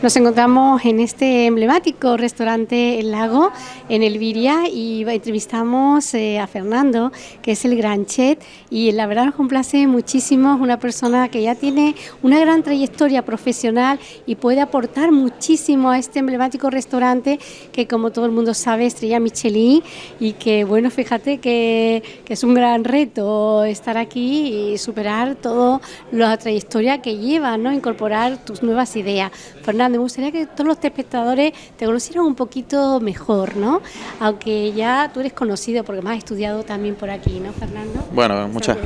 Nos encontramos en este emblemático restaurante El Lago, en Elviria, y entrevistamos eh, a Fernando, que es el gran chef, y la verdad nos complace muchísimo, es una persona que ya tiene una gran trayectoria profesional y puede aportar muchísimo a este emblemático restaurante que como todo el mundo sabe, estrella Michelin, y que bueno, fíjate que, que es un gran reto estar aquí y superar toda la trayectoria que lleva, ¿no? incorporar tus nuevas ideas. Fernando, me gustaría que todos los espectadores te conocieran un poquito mejor, ¿no? Aunque ya tú eres conocido porque me has estudiado también por aquí, ¿no, Fernando? Bueno, muchas.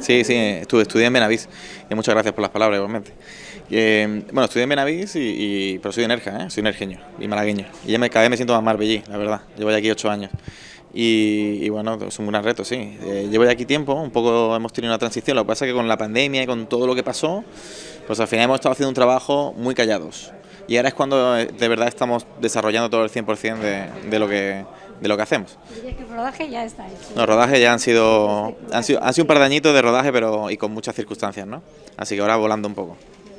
Sí, sí, estuve, estudié en Benavís y muchas gracias por las palabras, igualmente. Eh, bueno, estudié en Benavís, y, pero soy de Nerja, ¿eh? soy nerjeño y malagueño. Y ya me, cada vez me siento más marbellí, la verdad. Llevo ya aquí ocho años. Y, bueno, es un gran reto, sí. Eh, llevo ya aquí tiempo, un poco hemos tenido una transición, lo que pasa es que con la pandemia y con todo lo que pasó, pues al final hemos estado haciendo un trabajo muy callados y ahora es cuando eh, de verdad estamos desarrollando todo el 100% de, de, lo que, de lo que hacemos. que el rodaje ya está hecho? Los rodajes ya han sido, han sido, han sido un par de añitos de rodaje pero y con muchas circunstancias, ¿no? Así que ahora volando un poco.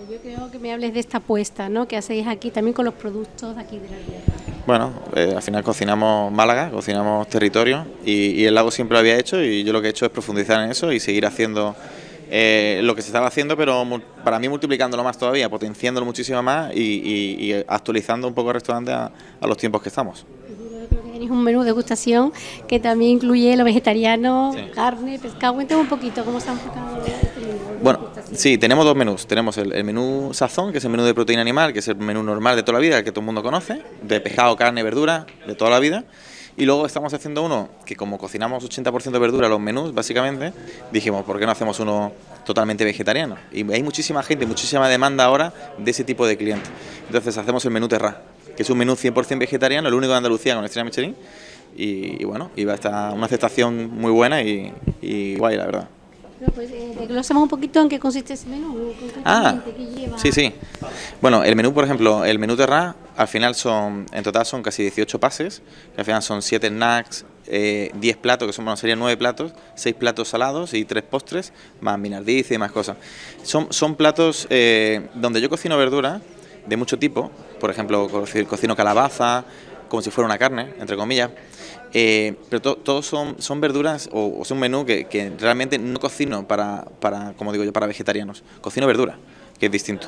Yo creo que me hables de esta apuesta, ¿no? Que hacéis aquí también con los productos aquí de la tierra. Bueno, eh, al final cocinamos Málaga, cocinamos territorio y, y el lago siempre lo había hecho y yo lo que he hecho es profundizar en eso y seguir haciendo eh, lo que se estaba haciendo, pero para mí multiplicándolo más todavía, potenciándolo muchísimo más y, actualizando un poco el restaurante a, los tiempos que estamos. Tenéis un menú de degustación que también incluye lo vegetariano, carne, pescado. Cuéntame un poquito cómo se han enfocado este menú. Bueno, sí, tenemos dos menús. Tenemos el, menú sazón, que es el menú de proteína animal, que es el menú normal de toda la vida, que todo el mundo conoce, de pescado, carne, verdura, de toda la vida. Y luego estamos haciendo uno que como cocinamos 80% de verdura los menús, básicamente, dijimos, ¿por qué no hacemos uno totalmente vegetariano? Y hay muchísima gente, muchísima demanda ahora de ese tipo de clientes. Entonces hacemos el menú Terra, que es un menú 100% vegetariano, el único de Andalucía con estrella Michelin. Y, bueno, va a estar una aceptación muy buena y, y guay, la verdad. Pues eh, un poquito en qué consiste ese menú. Ah, sí, sí. Bueno, el menú, por ejemplo, el menú Terra, al final son, en total son casi 18 pases, que al final son 7 snacks, eh, 10 platos, que son, bueno, serían 9 platos, 6 platos salados y 3 postres, más minardiz y más cosas. Son, son platos eh, donde yo cocino verdura de mucho tipo, por ejemplo, cocino calabaza, como si fuera una carne, entre comillas, eh, pero todos son, verduras o, es un menú que, realmente no cocino para, como digo yo, para vegetarianos. Cocino verdura, que es distinto.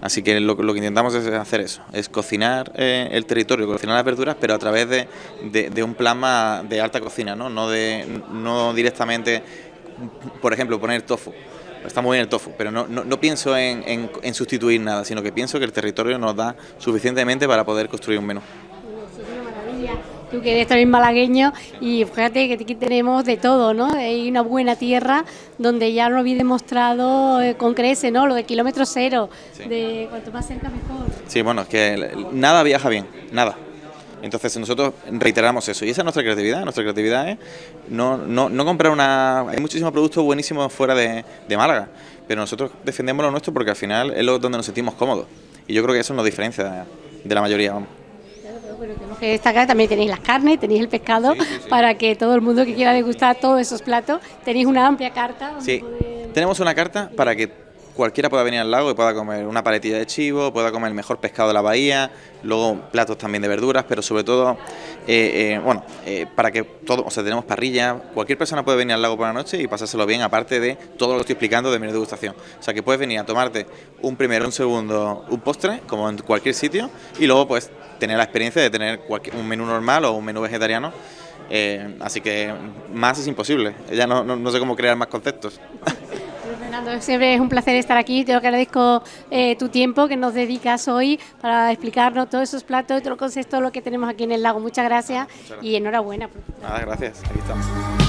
Así que lo, que intentamos es hacer eso, es cocinar eh, el territorio, cocinar las verduras, pero a través de, un plan de alta cocina, ¿no? No, de, no directamente, por ejemplo, poner tofu. Está muy bien el tofu, pero no, pienso en, en, en sustituir nada, sino que pienso que el territorio nos da suficientemente para poder construir un menú tú que eres también malagueño y fíjate que aquí tenemos de todo, ¿no? Hay una buena tierra donde ya lo había demostrado eh, con crece, ¿no? Lo de kilómetro cero, de cuanto más cerca mejor. Sí, bueno, es que nada viaja bien, nada. Entonces nosotros reiteramos eso y esa es nuestra creatividad, nuestra creatividad es no, no, no comprar una... Hay muchísimos productos buenísimos fuera de, de Málaga, pero nosotros defendemos lo nuestro porque al final es lo donde nos sentimos cómodos y yo creo que eso nos diferencia de la mayoría. Vamos tenemos que destacar, también tenéis las carnes, tenéis el pescado, para que todo el mundo que quiera degustar todos esos platos, tenéis una amplia carta. Sí, tenemos una carta para que cualquiera pueda venir al lago y pueda comer una paletilla de chivo, pueda comer el mejor pescado de la bahía, luego platos también de verduras, pero sobre todo, eh, eh, bueno, eh, para que todo, o sea, tenemos parrilla, cualquier persona puede venir al lago por la noche y pasárselo bien, aparte de todo lo que estoy explicando de mi degustación. O sea, que puedes venir a tomarte un primero, un segundo, un postre, como en cualquier sitio, y luego pues tener la experiencia de tener un menú normal o un menú vegetariano. así que más es imposible, ya no, no sé cómo crear más conceptos. Fernando, siempre es un placer estar aquí. Te agradezco eh, tu tiempo que nos dedicas hoy para explicarnos todos esos platos y todo el concepto, lo que tenemos aquí en el lago. Muchas gracias, y enhorabuena. Nada, gracias. Aquí estamos.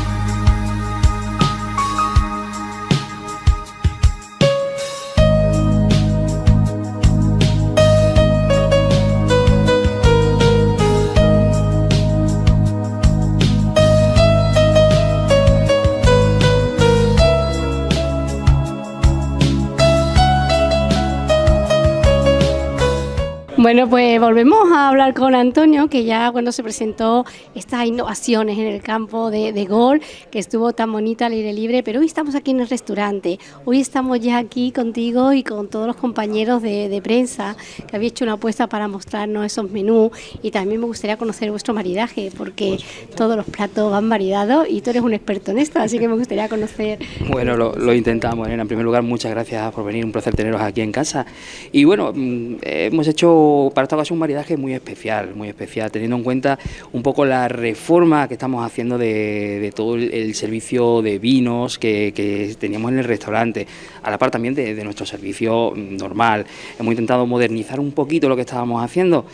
Bueno, pues volvemos a hablar con Antonio, que ya cuando se presentó estas innovaciones en el campo de, de gol, que estuvo tan bonita al aire libre, pero hoy estamos aquí en el restaurante, hoy estamos ya aquí contigo y con todos los compañeros de, de prensa que habéis hecho una apuesta para mostrarnos esos menús y también me gustaría conocer vuestro maridaje, porque todos los platos van variados y tú eres un experto en esto, así que me gustaría conocer. Bueno, lo, lo intentamos, Elena. En primer lugar, muchas gracias por venir, un placer teneros aquí en casa. Y bueno, mm, hemos hecho para esta ocasión un maridaje muy especial, muy especial, teniendo en cuenta un poco la reforma que estamos haciendo de, todo el, servicio de vinos que, teníamos en el restaurante, a la par también de, de nuestro servicio normal. Hemos intentado modernizar un poquito lo que estábamos haciendo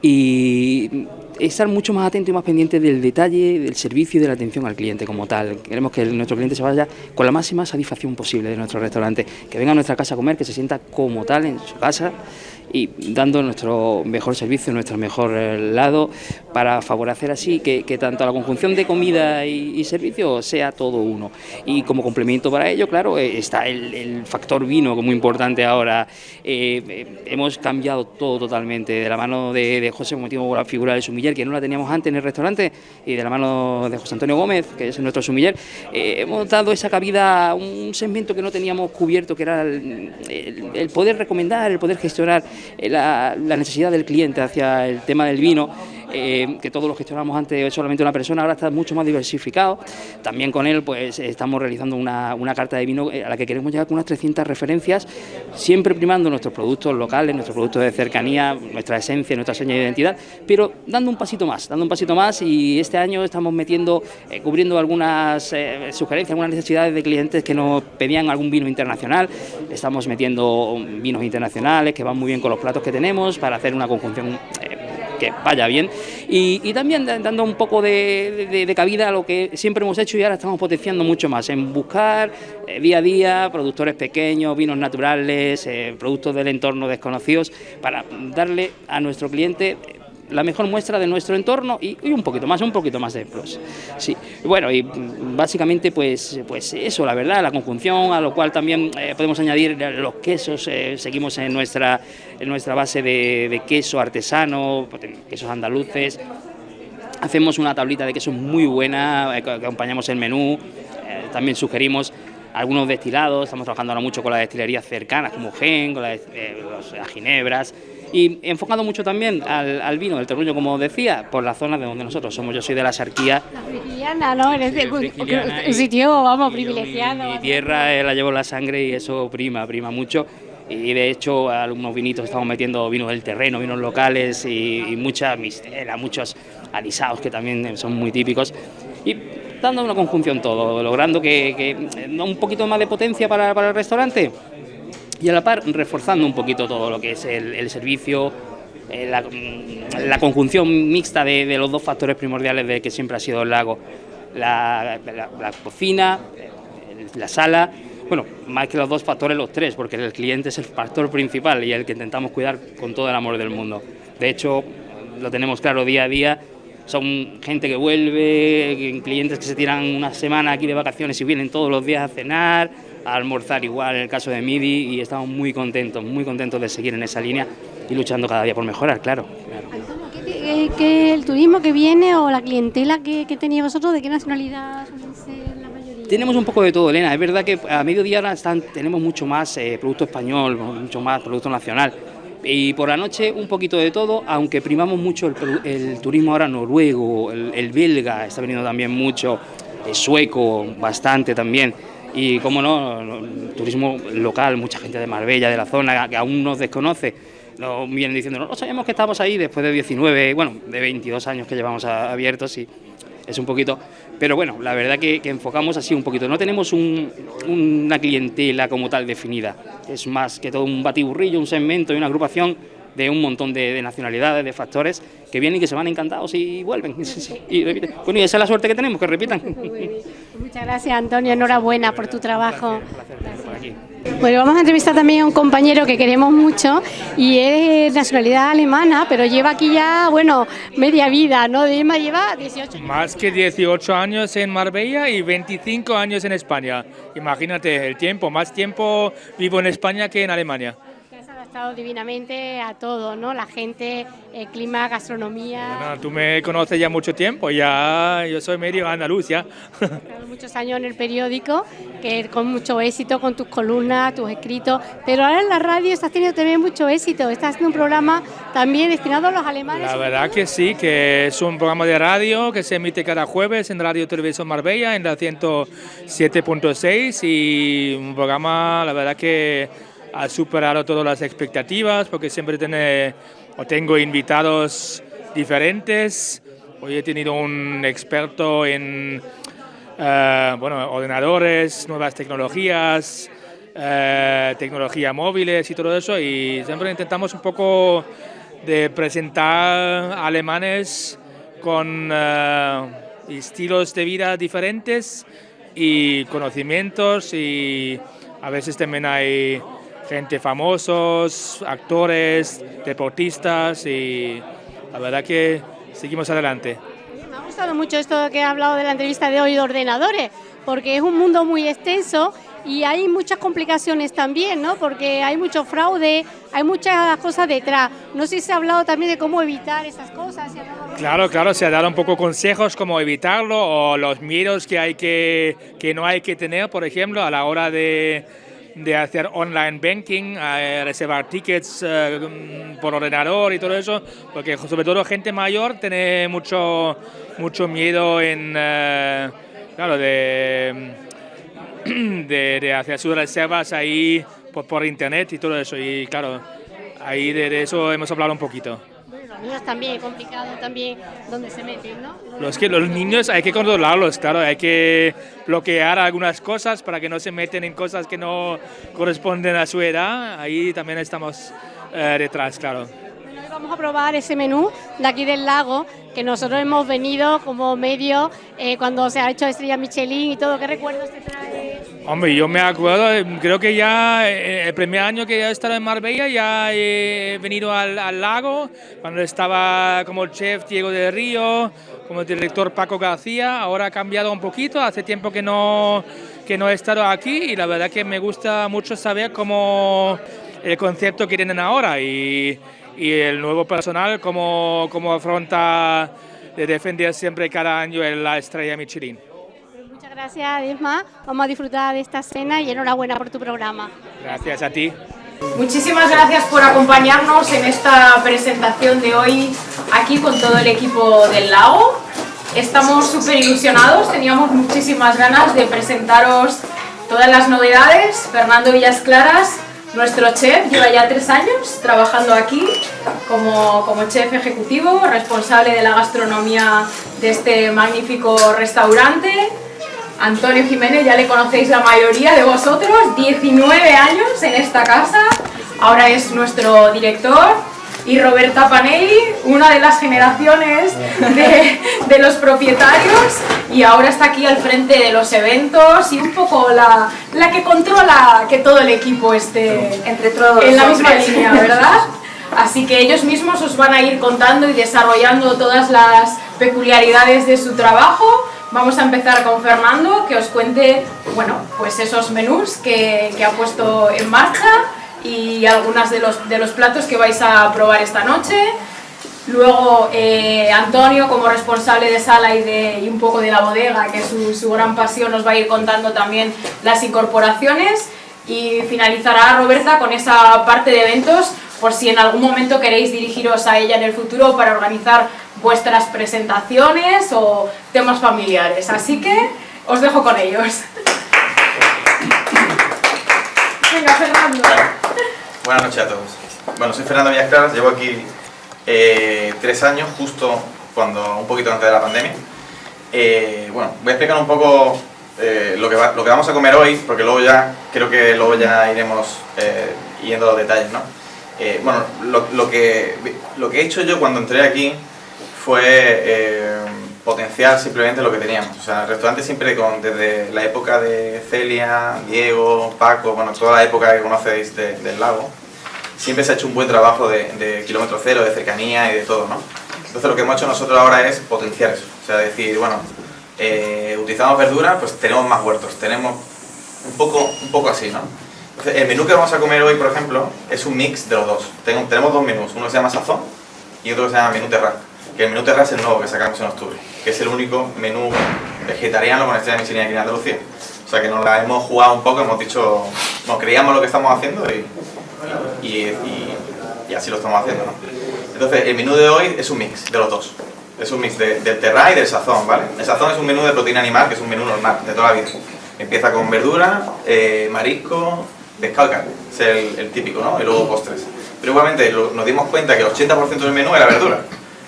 y estar mucho más atento y más pendiente del detalle, del servicio y de la atención al cliente como tal. Queremos que nuestro cliente se vaya con la máxima satisfacción posible de nuestro restaurante, que venga a nuestra casa a comer, que se sienta como tal en su casa y dando nuestro mejor servicio, nuestro mejor eh, lado, para favorecer así que, tanto la conjunción de comida y, servicio sea todo uno. Y como complemento para ello, claro, eh, está el, factor vino, que es muy importante ahora. Eh, hemos cambiado todo totalmente, de la mano de, José, como digo, la figura del sumiller, que no la teníamos antes en el restaurante, y de la mano de José Antonio Gómez, que es nuestro sumiller, hemos dado esa cabida a un segmento que no teníamos cubierto, que era el poder recomendar, el poder gestionar eh, la, necesidad del cliente hacia el tema del vino, eh, que todos lo gestionamos antes solamente una persona, ahora está mucho más diversificado. También con él pues estamos realizando una, carta de vino eh, a la que queremos llegar con unas 300 referencias, siempre primando nuestros productos locales, nuestros productos de cercanía, nuestra esencia, nuestra seña de identidad, pero dando un pasito más, dando un pasito más y este año estamos metiendo, cubriendo algunas sugerencias, algunas necesidades de clientes que nos pedían algún vino internacional, estamos metiendo vinos internacionales que van muy bien con los platos que tenemos para hacer una conjunción eh, que vaya bien. Y, también dando un poco de, cabida a lo que siempre hemos hecho y ahora estamos potenciando mucho más en buscar eh, día a día productores pequeños, vinos naturales, eh, productos del entorno desconocidos para darle a nuestro cliente la mejor muestra de nuestro entorno y, un poquito más, un poquito más de plus. Sí, bueno, y básicamente pues, pues eso, la verdad, la conjunción, a lo cual también eh, podemos añadir los quesos, eh, seguimos en nuestra, en nuestra base de, queso artesano, quesos andaluces, hacemos una tablita de queso muy buena, eh, acompañamos el menú, también sugerimos algunos destilados, estamos trabajando ahora mucho con las destilerías cercanas como Gen, con las, las ginebras, y enfocado mucho también al, vino del terruño, como decía, por la zona de donde nosotros somos. Yo soy de la Sarquía. La frigiliana, ¿no? Eres de un sitio, vamos, privilegiado. Mi, tierra eh, la llevo en la sangre y eso prima, prima mucho. Y de hecho, algunos vinitos estamos metiendo vinos del terreno, vinos locales y, mucha mistela, muchos alisados que también son muy típicos. Y dando una conjunción todo, logrando que, que un poquito más de potencia para, para el restaurante y a la par reforzando un poquito todo lo que es el, servicio, eh, la, conjunción mixta de, los dos factores primordiales de que siempre ha sido el lago, la, cocina, eh, la sala, bueno, más que los dos factores, los tres, porque el cliente es el factor principal y el que intentamos cuidar con todo el amor del mundo. De hecho, lo tenemos claro día a día, son gente que vuelve, clientes que se tiran una semana aquí de vacaciones y vienen todos los días a cenar, a almorzar igual en el caso de MIDI y estamos muy contentos, muy contentos de seguir en esa línea y luchando cada día por mejorar, claro. ¿qué, el turismo que viene o la clientela que, que tenéis vosotros, de qué nacionalidad la mayoría? Tenemos un poco de todo, Elena. Es verdad que a mediodía ahora están, tenemos mucho más eh, producto español, mucho más producto nacional. Y por la noche un poquito de todo, aunque primamos mucho el, turismo ahora noruego, el, el, belga está veniendo también mucho, el sueco bastante también y, como no, turismo local, mucha gente de Marbella, de la zona, que aún nos desconoce, nos vienen diciendo, no, sabíamos que estamos ahí después de 19, bueno, de 22 años que llevamos abiertos y es un poquito... Pero bueno, la verdad que, enfocamos así un poquito. No tenemos una clientela como tal definida. Es más que todo un batiburrillo, un segmento y una agrupación de un montón de, nacionalidades, de factores que vienen y que se van encantados y vuelven. Y Bueno, y esa es la suerte que tenemos, que repitan. Muchas gracias, Antonio. Enhorabuena por tu trabajo. Bueno, vamos a entrevistar también a un compañero que queremos mucho y es de nacionalidad alemana, pero lleva aquí ya, bueno, media vida, ¿no? Dima lleva 18 años. Más que 18 años en Marbella y 25 años en España. Imagínate el tiempo, más tiempo vivo en España que en Alemania gustado divinamente a todos, ¿no? La gente, el clima, gastronomía. tú me conoces ya mucho tiempo, ya yo soy medio andaluz ya. muchos años en el periódico, que con mucho éxito con tus columnas, tus escritos, pero ahora en la radio estás teniendo también mucho éxito, estás haciendo un programa también destinado a los alemanes. La verdad que sí, que es un programa de radio que se emite cada jueves en Radio Televisión Marbella, en la 107.6 y un programa, la verdad que ha superado todas las expectativas porque siempre tiene, o tengo invitados diferentes. Hoy he tenido un experto en eh, bueno, ordenadores, nuevas tecnologías, eh, tecnología móviles y todo eso y siempre intentamos un poco de presentar alemanes con eh, estilos de vida diferentes y conocimientos y a veces también hay gente famosos, actores, deportistas y la verdad que seguimos adelante. Me ha gustado mucho esto que he hablado de la entrevista de hoy de ordenadores, porque es un mundo muy extenso y hay muchas complicaciones también, ¿no? Porque hay mucho fraude, hay muchas cosas detrás. No sé si se ha hablado también de cómo evitar esas cosas. Claro, claro, se ha dado un poco consejos cómo evitarlo o los miedos que hay que que no hay que tener, por ejemplo, a la hora de de hacer online banking, reservar tickets eh, por ordenador y todo eso, porque sobre todo gente mayor tiene mucho, mucho miedo en, eh, claro, de, de, hacer sus reservas ahí por, por, internet y todo eso. Y claro, ahí de eso hemos hablado un poquito niños también, complicado también donde se meten, ¿no? Los, que, los niños hay que controlarlos, claro, hay que bloquear algunas cosas para que no se meten en cosas que no corresponden a su edad, ahí también estamos eh, detrás, claro. Vamos a probar ese menú de aquí del lago, que nosotros hemos venido como medio eh, cuando se ha hecho Estrella Michelin y todo, ¿qué recuerdos te trae? Hombre, yo me acuerdo, eh, creo que ya eh, el primer año que he estado en Marbella ya he venido al, lago, cuando estaba como chef Diego de Río, como director Paco García, ahora ha cambiado un poquito, hace tiempo que no, que no he estado aquí y la verdad que me gusta mucho saber cómo el concepto que tienen ahora y, y el nuevo personal, cómo, cómo afronta de defender siempre cada año la estrella Michelin gracias, Desma. Vamos a disfrutar de esta cena y enhorabuena por tu programa. Gracias a ti. Muchísimas gracias por acompañarnos en esta presentación de hoy aquí con todo el equipo del lago. Estamos súper ilusionados, teníamos muchísimas ganas de presentaros todas las novedades. Fernando Villas Claras, nuestro chef, lleva ya tres años trabajando aquí como, como chef ejecutivo, responsable de la gastronomía de este magnífico restaurante Antonio Jiménez, ya le conocéis la mayoría de vosotros, 19 años en esta casa, ahora es nuestro director, y Roberta Panelli, una de las generaciones de, los propietarios y ahora está aquí al frente de los eventos y un poco la, la que controla que todo el equipo esté Entre todos en la misma línea, ¿verdad? Así que ellos mismos os van a ir contando y desarrollando todas las peculiaridades de su trabajo Vamos a empezar con Fernando, que os cuente bueno, pues esos menús que, ha puesto en marcha y algunos de los, de los platos que vais a probar esta noche. Luego eh, Antonio, como responsable de sala y, de, y un poco de la bodega, que es su, su, gran pasión, nos va a ir contando también las incorporaciones. Y finalizará Roberta con esa parte de eventos, por si en algún momento queréis dirigiros a ella en el futuro para organizar vuestras presentaciones o temas familiares. Así que os dejo con ellos. Venga, Fernando. Buenas noches a todos. Bueno, soy Fernando Villasclaras, llevo aquí eh, tres años, justo cuando un poquito antes de la pandemia. Eh, bueno, voy a explicar un poco eh, lo, que lo que vamos a comer hoy, porque luego ya, creo que luego ya iremos yendo a los detalles, ¿no? bueno, lo, lo, que, lo que he hecho yo cuando entré aquí fue eh, potenciar simplemente lo que teníamos. O sea, el restaurante siempre, con, desde la época de Celia, Diego, Paco, bueno, toda la época que conocéis del lago, siempre se ha hecho un buen trabajo de, kilómetro cero, de cercanía y de todo, ¿no? Entonces lo que hemos hecho nosotros ahora es potenciar eso. O sea, decir, bueno, eh, utilizamos verduras, pues tenemos más huertos, tenemos un poco, un poco así, ¿no? El menú que vamos a comer hoy, por ejemplo, es un mix de los dos. Tenemos dos menús, uno se llama Sazón y otro se llama Menú Terra. Que el menú Terra es el nuevo que sacamos en octubre, que es el único menú vegetariano con estrella Michelin aquí en Andalucía. O sea que nos la hemos jugado un poco, hemos dicho, nos creíamos lo que estamos haciendo y, y, así lo estamos haciendo. ¿no? Entonces, el menú de hoy es un mix de los dos. Es un mix de, del terra y del sazón, ¿vale? El sazón es un menú de proteína animal, que es un menú normal, de toda la vida. Empieza con verdura, eh, marisco, pescado y carne. Es el, típico, ¿no? Y luego postres. Pero igualmente nos dimos cuenta que el 80% del menú era verdura.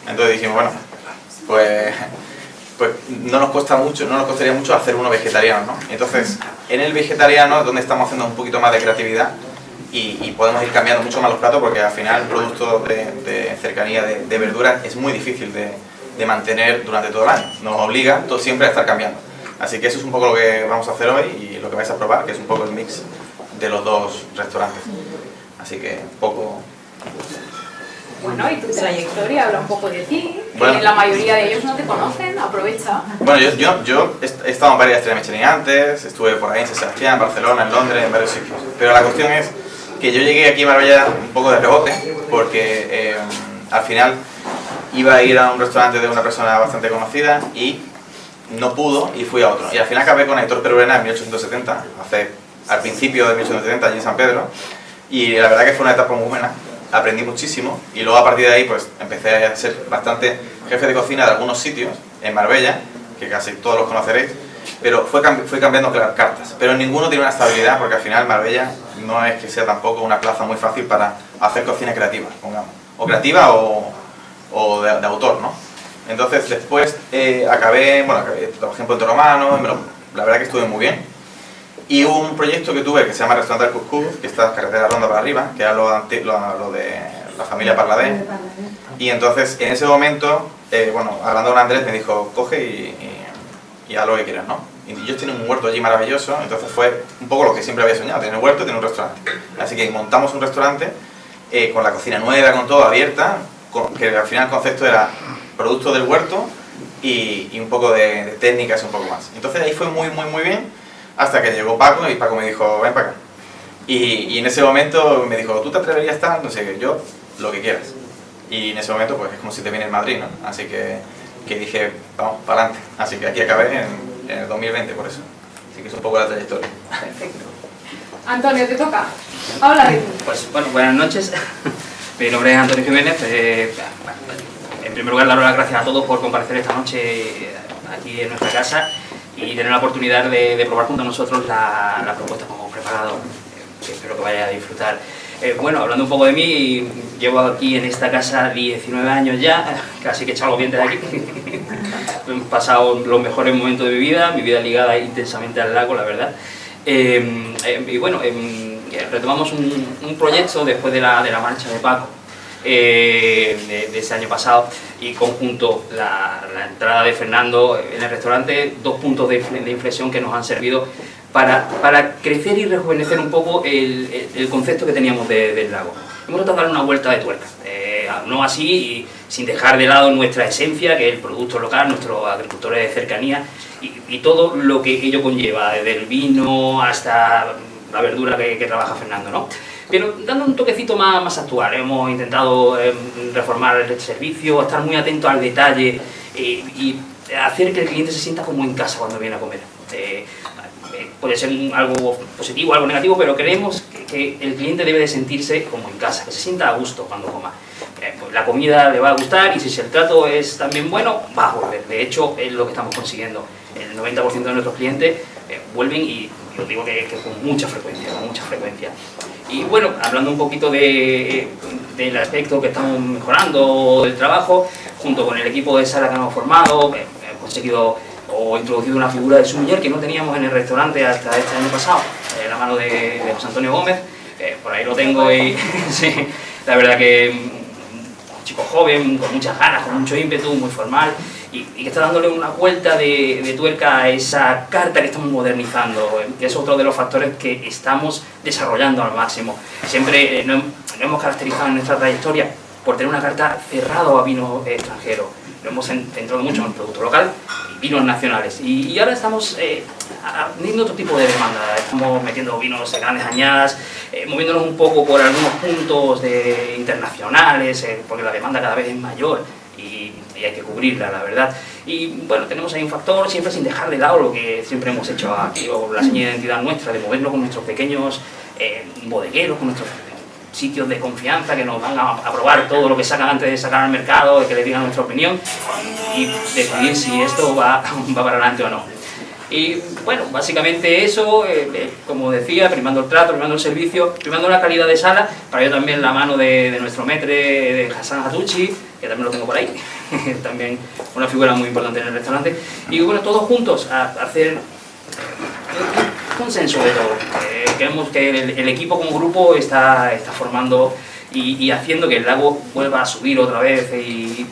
Entonces dijimos, bueno, pues, pues no nos cuesta mucho, no nos costaría mucho hacer uno vegetariano, ¿no? Entonces, en el vegetariano es donde estamos haciendo un poquito más de creatividad y, podemos ir cambiando mucho más los platos porque al final el producto de, cercanía de, de verduras es muy difícil de, de mantener durante todo el año. Nos obliga todo, siempre a estar cambiando. Así que eso es un poco lo que vamos a hacer hoy y lo que vais a probar, que es un poco el mix de los dos restaurantes. Así que poco... Bueno, y tu trayectoria, habla un poco de ti. Bueno, la mayoría de ellos no te conocen, aprovecha. Bueno, yo, yo, yo he estado en varias estrellas Michelin antes, estuve por ahí en San Sebastián, en Barcelona, en Londres, en varios sitios. Pero la cuestión es que yo llegué aquí a Marbella un poco de rebote, porque eh, al final iba a ir a un restaurante de una persona bastante conocida y no pudo y fui a otro. Y al final acabé con Héctor Peruena en 1870, hace, al principio de 1870 allí en San Pedro. Y la verdad que fue una etapa muy buena, aprendí muchísimo y luego a partir de ahí pues empecé a ser bastante jefe de cocina de algunos sitios en Marbella, que casi todos los conoceréis, pero fue, fui cambiando cartas. Pero ninguno tiene una estabilidad porque al final Marbella no es que sea tampoco una plaza muy fácil para hacer cocina creativa, pongamos. O creativa o, o de, autor, ¿no? Entonces después eh, acabé, bueno, acabé, trabajé en Puerto Romano, la verdad que estuve muy bien. Y hubo un proyecto que tuve que se llama Restaurante del Cuscús, que está carretera ronda para arriba, que era lo, lo, de la familia Parladé. Y entonces en ese momento, eh, bueno, hablando con Andrés me dijo, coge y, y, haz lo que quieras, ¿no? Y yo tenía un huerto allí maravilloso, entonces fue un poco lo que siempre había soñado, tener un huerto y tener un restaurante. Así que montamos un restaurante eh, con la cocina nueva, con todo abierta, que al final el concepto era producto del huerto y, un poco de, técnicas y un poco más. Entonces ahí fue muy, muy, muy bien, hasta que llegó Paco y Paco me dijo, ven para acá. Y, en ese momento me dijo, ¿tú te atreverías a estar? No sé, yo, lo que quieras. Y en ese momento, pues es como si te viene el Madrid, ¿no? Así que, que dije, vamos, para adelante. Así que aquí acabé en, el 2020 por eso. Así que es un poco la trayectoria. Perfecto. Antonio, te toca. Habla de Pues bueno, buenas noches. Mi nombre es Antonio Jiménez. Eh, en primer lugar, dar las gracias a todos por comparecer esta noche aquí en nuestra casa y tener la oportunidad de, probar junto a nosotros la, propuesta que hemos preparado. Eh, espero que vaya a disfrutar. Eh, bueno, hablando un poco de mí, llevo aquí en esta casa 19 años ya, casi que he echado los dientes de aquí. he pasado los mejores momentos de mi vida, mi vida ligada intensamente al lago, la verdad. y bueno, retomamos un, proyecto después de la, de la marcha de Paco, eh, de, ese año pasado, y conjunto la, entrada de Fernando en el restaurante, dos puntos de, inflexión que nos han servido para, para, crecer y rejuvenecer un poco el, concepto que teníamos del lago. Hemos tratado de dar una vuelta de tuerca, eh, no así y sin dejar de lado nuestra esencia, que es el producto local, nuestros agricultores de cercanía y, y todo lo que ello conlleva, desde el vino hasta la verdura que, trabaja Fernando, ¿no? Pero dando un toquecito más, más actual, hemos intentado em, reformar el servicio, estar muy atento al detalle eh, y hacer que el cliente se sienta como en casa cuando viene a comer. Eh, eh, puede ser algo positivo, algo negativo, pero creemos que, el cliente debe de sentirse como en casa, que se sienta a gusto cuando coma. Pues la comida le va a gustar y si el trato es también bueno, va a volver. De hecho, es lo que estamos consiguiendo. El 90% de nuestros clientes vuelven y lo digo que, con mucha frecuencia, con mucha frecuencia. Y bueno, hablando un poquito de, del aspecto que estamos mejorando del trabajo, junto con el equipo de sala que hemos formado, hemos conseguido o introducido una figura de sumiller que no teníamos en el restaurante hasta este año pasado, en la mano de, José Antonio Gómez, eh, por ahí lo tengo y sí, la verdad que un chico joven, con muchas ganas, con mucho ímpetu, muy formal, y, que está dándole una vuelta de, tuerca a esa carta que estamos modernizando, eh, que es otro de los factores que estamos desarrollando al máximo. Siempre eh, nos, hemos caracterizado en nuestra trayectoria por tener una carta cerrada a vino extranjero. Lo hemos centrado mucho en el producto local vinos nacionales. Y, ahora estamos eh, teniendo otro tipo de demanda, estamos metiendo vinos de grandes añadas, eh, moviéndonos un poco por algunos puntos de, internacionales, eh, porque la demanda cada vez es mayor y, hay que cubrirla, la verdad. Y bueno, tenemos ahí un factor, siempre sin dejar de lado lo que siempre hemos hecho aquí, o la señal de identidad nuestra, de movernos con nuestros pequeños bodegueros, con nuestros sitios de confianza que nos van a, probar todo lo que sacan antes de sacar al mercado, de que le digan nuestra opinión y decidir si esto va, va para adelante o no. Y bueno, básicamente eso, eh, eh, como decía, primando el trato, primando el servicio, primando la calidad de sala, para ello también la mano de, nuestro metre, de Hassan Hatuchi, que también lo tengo por ahí, también una figura muy importante en el restaurante, y bueno, todos juntos a, hacer consenso de todo. Eh, que el, equipo como grupo está, está formando y, haciendo que el lago vuelva a subir otra vez y,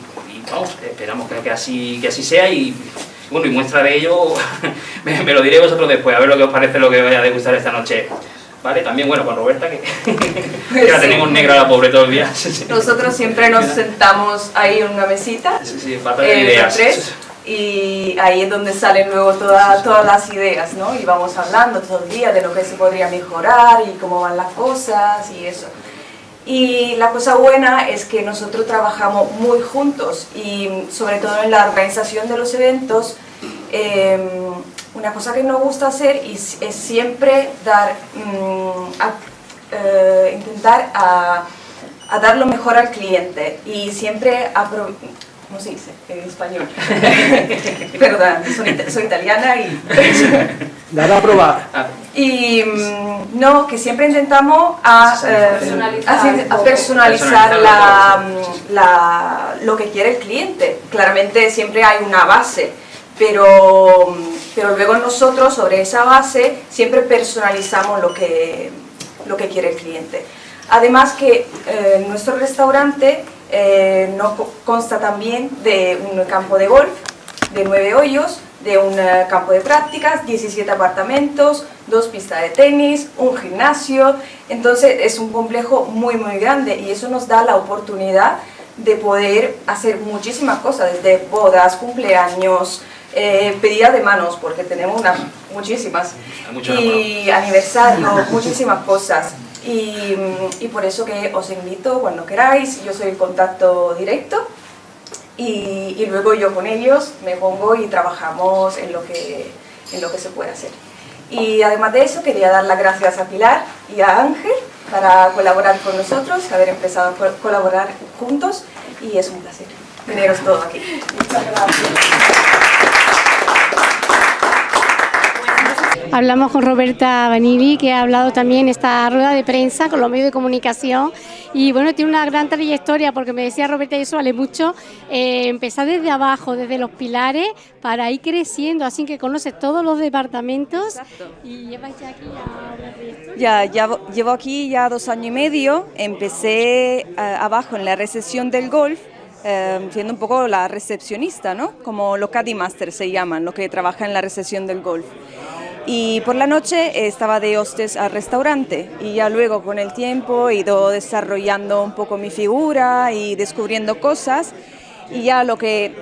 vamos, esperamos que, así, que así sea y bueno, y muestra de ello me, lo diré vosotros después, a ver lo que os parece lo que vaya a degustar esta noche. ¿Vale? También, bueno, con Roberta, que, la tenemos negra la pobre todo el día. Nosotros siempre nos sentamos ahí en una mesita. Sí, sí, eh, ideas y ahí es donde salen luego todas todas las ideas, ¿no? Y vamos hablando todo el día de lo que se podría mejorar y cómo van las cosas y eso. Y la cosa buena es que nosotros trabajamos muy juntos y sobre todo en la organización de los eventos, em, una cosa que nos gusta hacer es, siempre dar, mm, eh, intentar a, a, dar lo mejor al cliente y siempre ¿cómo se dice en español? Perdón, soy, italiana y... Dar a probar. Y mm, no, que siempre intentamos a, eh, personalizar, la, lo que quiere el cliente. Claramente siempre hay una base, pero, pero luego nosotros sobre esa base siempre personalizamos lo que, lo que quiere el cliente. Además que eh, nuestro restaurante eh, consta también de un campo de golf, de nueve hoyos, de un eh, campo de prácticas, 17 apartamentos, dos pistas de tenis, un gimnasio, entonces es un complejo muy muy grande y eso nos da la oportunidad de poder hacer muchísimas cosas, desde bodas, cumpleaños, eh, pedida de manos, porque tenemos unas muchísimas, y aniversarios, muchísimas cosas. Y, por eso que os invito cuando queráis, yo soy el contacto directo y, luego yo con ellos me pongo y trabajamos en lo, que, en lo que se puede hacer. Y además de eso quería dar las gracias a Pilar y a Ángel para colaborar con nosotros, haber empezado a colaborar juntos y es un placer teneros todos aquí. Muchas gracias. Hablamos con Roberta Vanilli, que ha hablado también esta rueda de prensa con los medios de comunicación. Y bueno, tiene una gran trayectoria porque me decía Roberta y eso vale mucho, eh, empezar desde abajo, desde los pilares, para ir creciendo, así que conoces todos los departamentos y llevas ya aquí ya, ya llevo aquí ya dos años y medio, empecé eh, abajo en la recesión del golf, eh, siendo un poco la recepcionista, ¿no? Como los Caddy Master se llaman, los que trabajan en la recesión del golf y por la noche estaba de hostes al restaurante y ya luego con el tiempo he ido desarrollando un poco mi figura y descubriendo cosas y ya lo que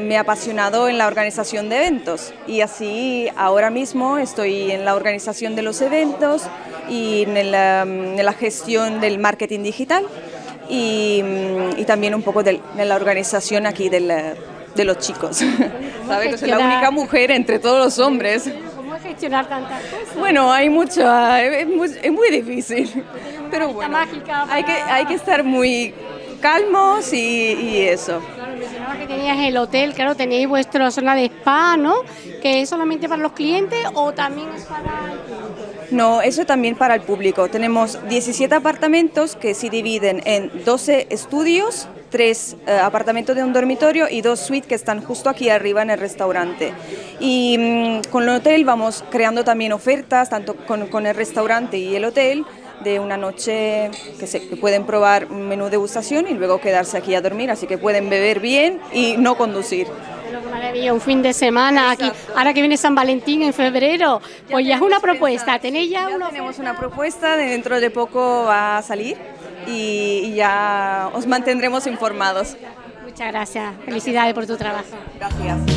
me ha apasionado en la organización de eventos y así ahora mismo estoy en la organización de los eventos y en la, gestión del marketing digital y, también un poco de, la organización aquí de los chicos. ¿Sabes? Que soy la única mujer entre todos los hombres gestionar tantas cosas? Bueno, hay mucho, es muy, es muy difícil, pero bueno, hay, que, hay que estar muy calmos y, y eso. Claro, mencionabas que tenías el hotel, claro, tenéis vuestra zona de spa, ¿no? Que es solamente para los clientes o también es para el público. No, eso también para el público. Tenemos 17 apartamentos que se dividen en 12 estudios, 3 eh, apartamentos de un dormitorio y dos suites que están justo aquí arriba en el restaurante. Y mm, con el hotel vamos creando también ofertas, tanto con, con el restaurante y el hotel, de una noche que, se, pueden probar un menú de degustación y luego quedarse aquí a dormir, así que pueden beber bien y no conducir. un fin de semana aquí, ahora que viene San Valentín en febrero, pues ya es una propuesta, ¿tenéis ya, una Tenemos una propuesta, dentro de poco va a salir y ya os mantendremos informados. Muchas gracias, felicidades por tu trabajo. Gracias.